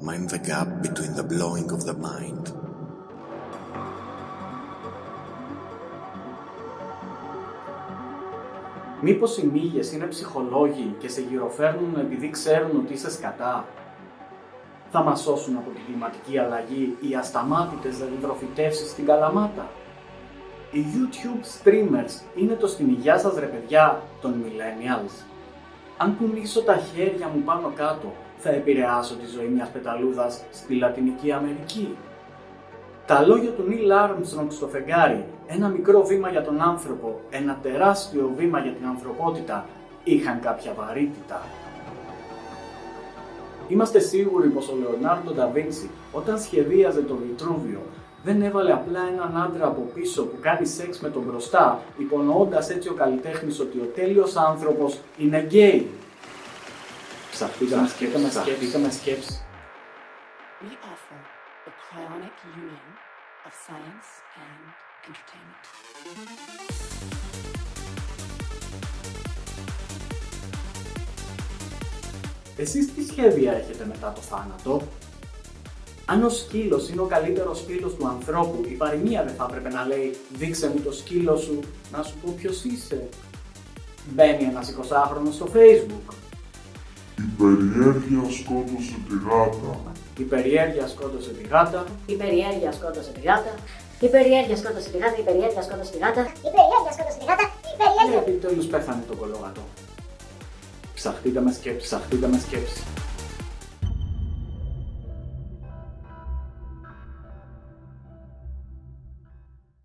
mind the gap between the blowing of the mind. Μήπως οι μύγες είναι ψυχολόγοι και σε γυροφέρνουν επειδή ξέρουν ότι είσαι σκατά; Θα μας σώσουν από την κλιματική αλλαγή οι ασταμάτητες δεντροφυτεύσεις στην Καλαμάτα; Οι YouTube streamers είναι το στην υγειά σας ρε παιδιά των millennials. Αν κουνήσω τα χέρια μου πάνω κάτω, θα επηρεάσω τη ζωή μιας πεταλούδας στη Λατινική Αμερική. Τα λόγια του Νιλ Άρμστρονγκ στο φεγγάρι, ένα μικρό βήμα για τον άνθρωπο, ένα τεράστιο βήμα για την ανθρωπότητα, είχαν κάποια βαρύτητα. Είμαστε σίγουροι πως ο Λεωνάρντο Ντα Βίντσι όταν σχεδίαζε το Βιτρούβιο δεν έβαλε απλά έναν άντρα από πίσω που κάνει σεξ με τον μπροστά, υπονοώντας έτσι ο καλλιτέχνης ότι ο τέλειος άνθρωπος είναι γκέι. Ψαχτήκαμε σκέψη, ψαχτήκαμε σκέψη. We offer the cryonic union of science and entertainment. Εσείς τι σχέδια έχετε μετά το θάνατο; Αν ο σκύλος είναι ο καλύτερος φίλος του ανθρώπου, η παροιμία δεν θα έπρεπε να λέει «Δείξε μου το σκύλο σου, να σου πω ποιος είσαι». Μπαίνει ένας 20χρονος στο facebook. Η περιέργεια σκότωσε τη γάτα. Η περιέργεια σκότωσε τη γάτα. Η περιέργεια σκότωσε τη γάτα. Η περιέργεια σκότωσε τη γάτα. Η περιέργεια σκότωσε τη γάτα. Η περιέργεια σκότωσε τη γάτα. Η Και περιέργεια. επιτέλους πέθανε το κολόγατο. Ψαχτείτε με σκέψη, ψαχτείτε με σκέψη.